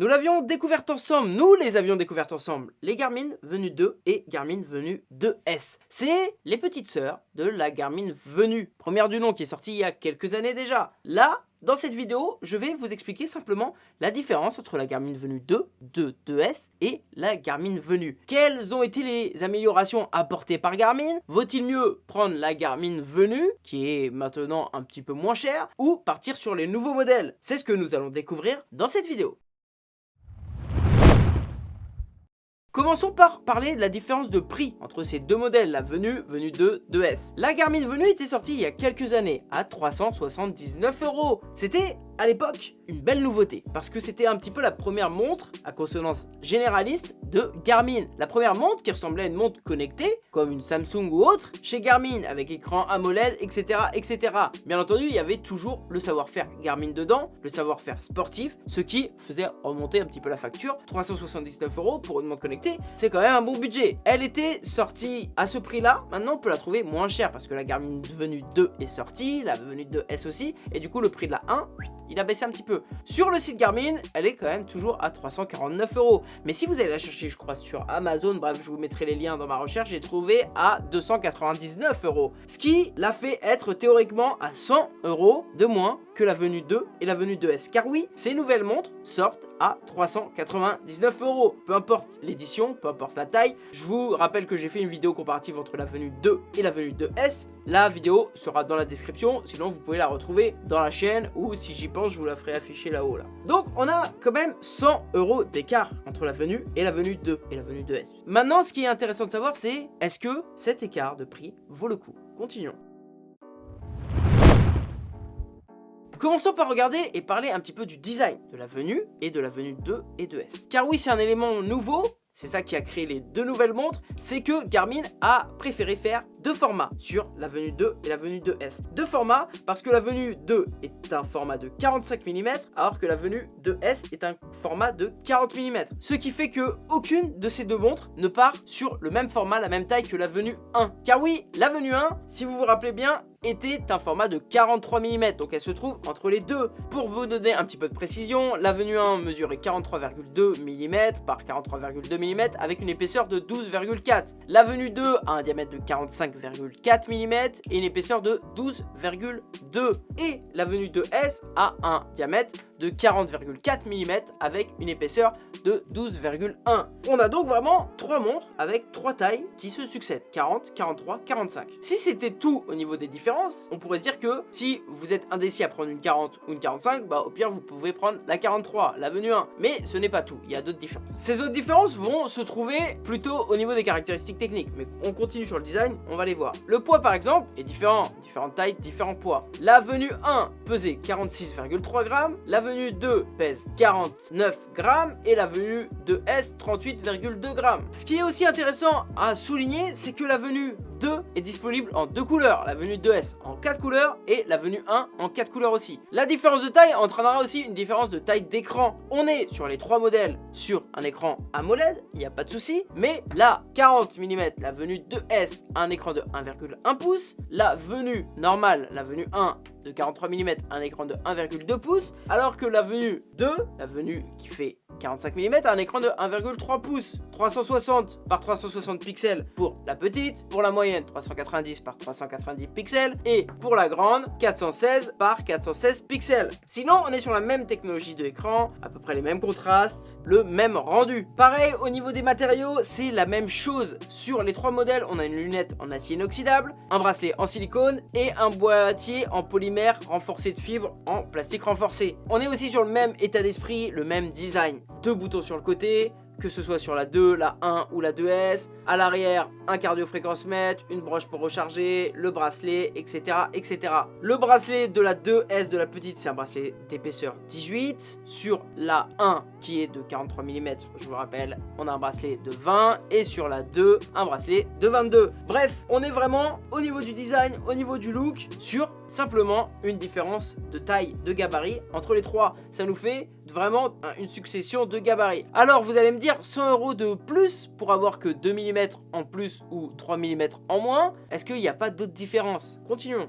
Nous l'avions découverte ensemble, nous les avions découvertes ensemble, les Garmin Venue 2 et Garmin Venue 2S. C'est les petites sœurs de la Garmin Venue, première du nom qui est sortie il y a quelques années déjà. Là, dans cette vidéo, je vais vous expliquer simplement la différence entre la Garmin Venue 2, 2, 2S et la Garmin Venue. Quelles ont été les améliorations apportées par Garmin? Vaut-il mieux prendre la Garmin Venue, qui est maintenant un petit peu moins chère, ou partir sur les nouveaux modèles? C'est ce que nous allons découvrir dans cette vidéo. Commençons par parler de la différence de prix entre ces deux modèles, la Venue, Venue 2, 2S. La Garmin Venue était sortie il y a quelques années à 379 euros. C'était à l'époque une belle nouveauté parce que c'était un petit peu la première montre à consonance généraliste de Garmin. La première montre qui ressemblait à une montre connectée comme une Samsung ou autre chez Garmin avec écran AMOLED etc etc. Bien entendu il y avait toujours le savoir-faire Garmin dedans, le savoir-faire sportif, ce qui faisait remonter un petit peu la facture. 379 euros pour une montre connectée c'est quand même un bon budget. Elle était sortie à ce prix là, maintenant on peut la trouver moins chère parce que la Garmin Venue 2 est sortie, la Venue 2S aussi et du coup le prix de la 1 il a baissé un petit peu. Sur le site Garmin, elle est quand même toujours à 349 euros. Mais si vous allez la chercher, je crois, sur Amazon, bref, je vous mettrai les liens dans ma recherche, j'ai trouvé à 299 euros. Ce qui l'a fait être théoriquement à 100 euros de moins que la venue 2 et la venue 2S. Car oui, ces nouvelles montres sortent à 399 euros. Peu importe l'édition, peu importe la taille. Je vous rappelle que j'ai fait une vidéo comparative entre la venue 2 et la venue 2S. La vidéo sera dans la description, sinon vous pouvez la retrouver dans la chaîne ou si j'y pense, je vous la ferai afficher là-haut. Là. Donc on a quand même 100 euros d'écart entre la venue et la venue 2 et la venue 2S. Maintenant, ce qui est intéressant de savoir, c'est est-ce que cet écart de prix vaut le coup? Continuons. Commençons par regarder et parler un petit peu du design de la venue et de la venue 2 et 2S. Car oui, c'est un élément nouveau, c'est ça qui a créé les deux nouvelles montres, c'est que Garmin a préféré faire deux formats sur la venue 2 et la venue 2S. Deux formats parce que la venue 2 est un format de 45 mm alors que la venue 2S est un format de 40 mm. Ce qui fait que aucune de ces deux montres ne part sur le même format, la même taille que la venue 1. Car oui, la venue 1, si vous vous rappelez bien, était un format de 43 mm, donc elle se trouve entre les deux. Pour vous donner un petit peu de précision, la venue 1 mesurait 43,2 mm par 43,2 mm avec une épaisseur de 12,4. La venue 2 a un diamètre de 45,4 mm et une épaisseur de 12,2. Et la venue 2S a un diamètre de 40,4 mm avec une épaisseur de 12,1. On a donc vraiment trois montres avec trois tailles qui se succèdent, 40, 43, 45. Si c'était tout au niveau des différences, on pourrait se dire que si vous êtes indécis à prendre une 40 ou une 45, bah au pire vous pouvez prendre la 43, la venue 1. Mais ce n'est pas tout, il y a d'autres différences. Ces autres différences vont se trouver plutôt au niveau des caractéristiques techniques, mais on continue sur le design, on va les voir. Le poids par exemple est différent, différentes tailles, différents poids. La venue 1 pesait 46,3 grammes, la venue 2 pèse 49 grammes et la venue de S 38,2 grammes. Ce qui est aussi intéressant à souligner, c'est que la venue 2 est disponible en deux couleurs, la venue 2S en 4 couleurs et la venue 1 en 4 couleurs aussi. La différence de taille entraînera aussi une différence de taille d'écran. On est sur les trois modèles sur un écran AMOLED, il n'y a pas de souci, mais la 40 mm, la venue 2S a un écran de 1,1 pouce, la venue normale, la venue 1 de 43 mm, un écran de 1,2 pouces, alors que la venue 2, la venue qui fait 45 mm, un écran de 1,3 pouces, 360 par 360 pixels pour la petite, pour la moyenne 390 par 390 pixels et pour la grande 416 par 416 pixels. Sinon, on est sur la même technologie de l'écran, à peu près les mêmes contrastes, le même rendu. Pareil, au niveau des matériaux, c'est la même chose. Sur les trois modèles, on a une lunette en acier inoxydable, un bracelet en silicone et un boîtier en polymère renforcé de fibres en plastique renforcé. On est aussi sur le même état d'esprit, le même design deux boutons sur le côté, que ce soit sur la 2, la 1 ou la 2S. À l'arrière, un cardio fréquence mètre, une broche pour recharger, le bracelet, etc. etc. Le bracelet de la 2S de la petite, c'est un bracelet d'épaisseur 18. Sur la 1, qui est de 43 mm, je vous rappelle, on a un bracelet de 20. Et sur la 2, un bracelet de 22. Bref, on est vraiment au niveau du design, au niveau du look, sur simplement une différence de taille, de gabarit entre les trois. Ça nous fait vraiment une succession de gabarits. Alors vous allez me dire 100 euros de plus pour avoir que 2 mm en plus ou 3 mm en moins Est-ce qu'il n'y a pas d'autres différences? Continuons.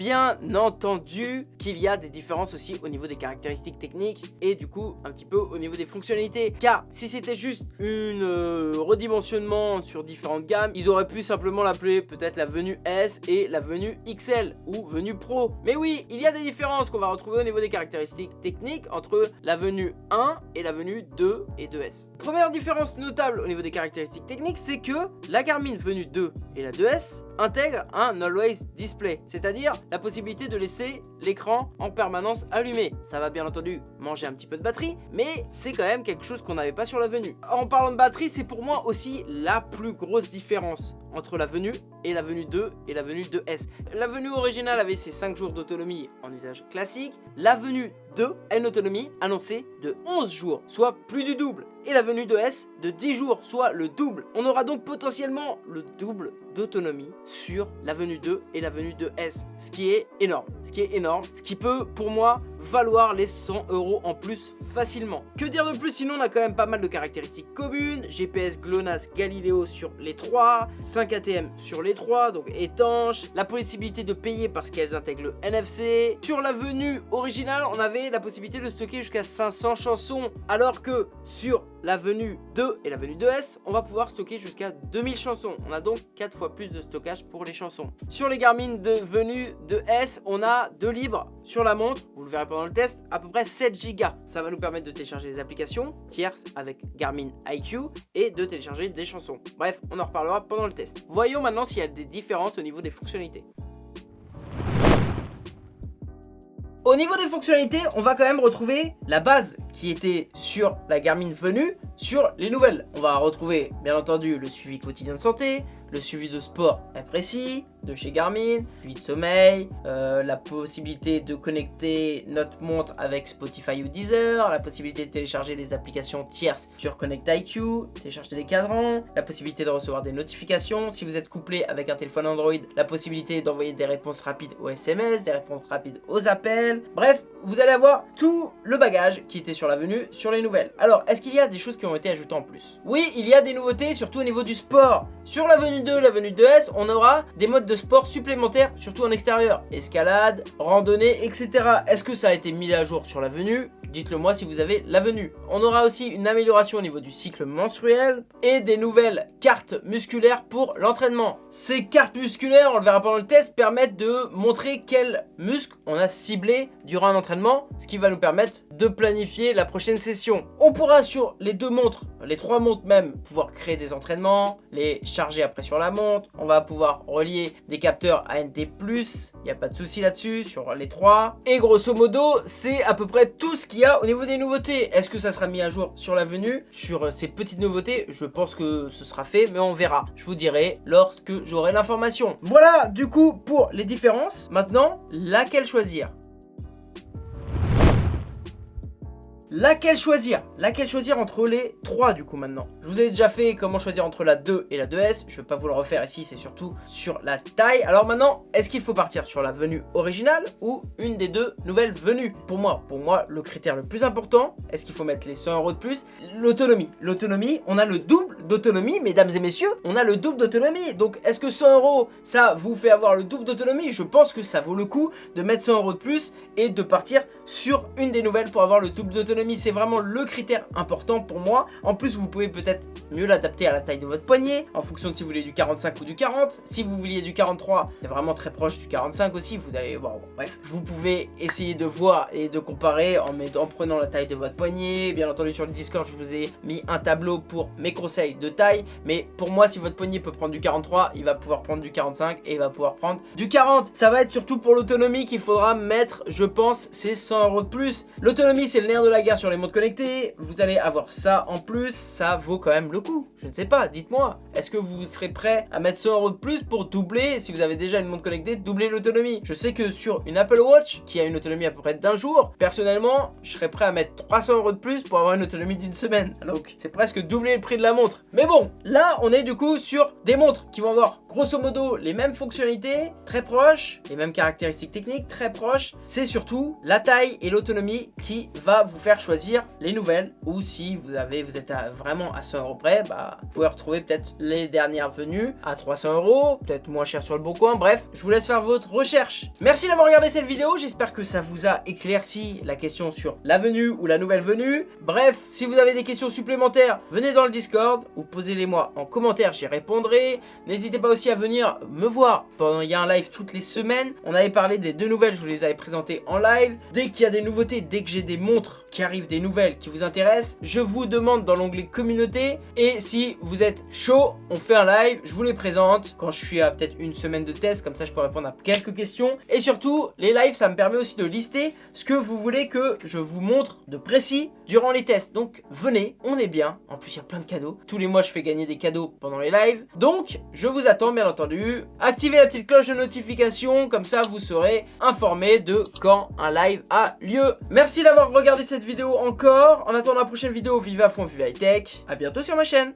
Bien entendu qu'il y a des différences aussi au niveau des caractéristiques techniques et du coup un petit peu au niveau des fonctionnalités. Car si c'était juste une euh, redimensionnement sur différentes gammes, ils auraient pu simplement l'appeler peut-être la venue S et la venue XL ou venue Pro. Mais oui, il y a des différences qu'on va retrouver au niveau des caractéristiques techniques entre la venue 1 et la venue 2 et 2S. Première différence notable au niveau des caractéristiques techniques, c'est que la Garmin venue 2 et la 2S intègrent un Always Display, c'est-à-dire la possibilité de laisser l'écran en permanence allumé. Ça va bien entendu manger un petit peu de batterie, mais c'est quand même quelque chose qu'on n'avait pas sur la venue. En parlant de batterie, c'est pour moi aussi la plus grosse différence entre la venue et la venue 2 et la venue 2S. La venue originale avait ses 5 jours d'autonomie en usage classique, la venue 2 a une autonomie annoncée de 11 jours, soit plus du double et la venue de S de 10 jours, soit le double. On aura donc potentiellement le double d'autonomie sur la venue 2 et la venue de S, ce qui est énorme, ce qui est énorme, ce qui peut pour moi valoir les 100 euros en plus facilement. Que dire de plus sinon on a quand même pas mal de caractéristiques communes, GPS GLONASS Galileo sur les 3, 5 ATM sur les 3, donc étanche, la possibilité de payer parce qu'elles intègrent le NFC. Sur la venue originale, on avait la possibilité de stocker jusqu'à 500 chansons, alors que sur la venue 2 et la venue 2S, on va pouvoir stocker jusqu'à 2000 chansons. On a donc 4 fois plus de stockage pour les chansons. Sur les Garmin de venue 2S, on a 2 libres sur la montre, vous le verrez pendant le test, à peu près 7 Go. Ça va nous permettre de télécharger les applications tierces avec Garmin IQ et de télécharger des chansons. Bref, on en reparlera pendant le test. Voyons maintenant s'il y a des différences au niveau des fonctionnalités. Au niveau des fonctionnalités, on va quand même retrouver la base qui était sur la Garmin venue sur les nouvelles. On va retrouver bien entendu le suivi quotidien de santé, le suivi de sport très précis de chez Garmin, puis de sommeil, euh, la possibilité de connecter notre montre avec Spotify ou Deezer, la possibilité de télécharger des applications tierces sur Connect IQ, télécharger des cadrans, la possibilité de recevoir des notifications, si vous êtes couplé avec un téléphone Android, la possibilité d'envoyer des réponses rapides aux SMS, des réponses rapides aux appels, bref, vous allez avoir tout le bagage qui était sur la venue sur les nouvelles. Alors, est-ce qu'il y a des choses qui ont été ajoutées en plus? Oui, il y a des nouveautés, surtout au niveau du sport. Sur la venue 2, la venue 2S, on aura des modes de sport supplémentaires, surtout en extérieur. Escalade, randonnée, etc. Est-ce que ça a été mis à jour sur la venue? Dites-le moi si vous avez la venue. On aura aussi une amélioration au niveau du cycle menstruel et des nouvelles cartes musculaires pour l'entraînement. Ces cartes musculaires, on le verra pendant le test, permettent de montrer quels muscles on a ciblé durant un entraînement, ce qui va nous permettre de planifier la prochaine session. On pourra sur les deux montres, les trois montres même, pouvoir créer des entraînements, les charger après sur la montre. On va pouvoir relier des capteurs ANT+, il n'y a pas de souci là-dessus sur les trois. Et grosso modo, c'est à peu près tout ce qui au niveau des nouveautés. Est-ce que ça sera mis à jour sur la venue? Sur euh, ces petites nouveautés, je pense que ce sera fait, mais on verra. Je vous dirai lorsque j'aurai l'information. Voilà du coup pour les différences. Maintenant, laquelle choisir? Laquelle choisir? Laquelle choisir entre les trois du coup maintenant? Je vous ai déjà fait comment choisir entre la 2 et la 2S. Je ne vais pas vous le refaire ici, c'est surtout sur la taille. Alors maintenant, est-ce qu'il faut partir sur la venue originale ou une des deux nouvelles venues? Pour moi, pour moi, le critère le plus important, est-ce qu'il faut mettre les 100 euros de plus? L'autonomie. L'autonomie, on a le double d'autonomie, mesdames et messieurs. On a le double d'autonomie. Donc est-ce que 100 euros, ça vous fait avoir le double d'autonomie? Je pense que ça vaut le coup de mettre 100 euros de plus et de partir sur une des nouvelles pour avoir le double d'autonomie c'est vraiment le critère important pour moi. En plus, vous pouvez peut-être mieux l'adapter à la taille de votre poignet, en fonction de si vous voulez du 45 ou du 40. Si vous vouliez du 43, c'est vraiment très proche du 45 aussi, vous allez voir, bref. Vous pouvez essayer de voir et de comparer en, en prenant la taille de votre poignet. Bien entendu, sur le Discord, je vous ai mis un tableau pour mes conseils de taille. Mais pour moi, si votre poignet peut prendre du 43, il va pouvoir prendre du 45 et il va pouvoir prendre du 40. Ça va être surtout pour l'autonomie qu'il faudra mettre, je pense, c'est 100 euros de plus. L'autonomie, c'est le nerf de la guerre sur les montres connectées, vous allez avoir ça en plus, ça vaut quand même le coup. Je ne sais pas, dites-moi, est-ce que vous serez prêt à mettre 100 euros de plus pour doubler, si vous avez déjà une montre connectée, doubler l'autonomie? Je sais que sur une Apple Watch, qui a une autonomie à peu près d'un jour, personnellement, je serais prêt à mettre 300 euros de plus pour avoir une autonomie d'une semaine. Donc, c'est presque doubler le prix de la montre. Mais bon, là, on est du coup sur des montres qui vont avoir grosso modo les mêmes fonctionnalités, très proches, les mêmes caractéristiques techniques, très proches. C'est surtout la taille et l'autonomie qui va vous faire choisir les nouvelles. Ou si vous avez, vous êtes vraiment à 100 euros près, bah, vous pouvez retrouver peut-être les dernières venues à 300 euros, peut-être moins cher sur le bon coin. Bref, je vous laisse faire votre recherche. Merci d'avoir regardé cette vidéo, j'espère que ça vous a éclairci la question sur la venue ou la nouvelle venue. Bref, si vous avez des questions supplémentaires, venez dans le Discord ou posez-les moi en commentaire, j'y répondrai. N'hésitez pas aussi à venir me voir pendant il y a un live toutes les semaines. On avait parlé des deux nouvelles, je vous les avais présentées en live. Dès qu'il y a des nouveautés, dès que j'ai des montres qui arrivent, des nouvelles qui vous intéressent, je vous demande dans l'onglet communauté. Et si vous êtes chaud, on fait un live, je vous les présente quand je suis à peut-être une semaine de test, comme ça je peux répondre à quelques questions. Et surtout, les lives, ça me permet aussi de lister ce que vous voulez que je vous montre de précis durant les tests. Donc venez, on est bien. En plus, il y a plein de cadeaux. Tous les mois, je fais gagner des cadeaux pendant les lives. Donc, je vous attends, bien entendu. Activez la petite cloche de notification, comme ça, vous serez informé de quand un live a lieu. Merci d'avoir regardé cette vidéo encore. En attendant la prochaine vidéo, vive à fond, vive high tech. A bientôt sur ma chaîne.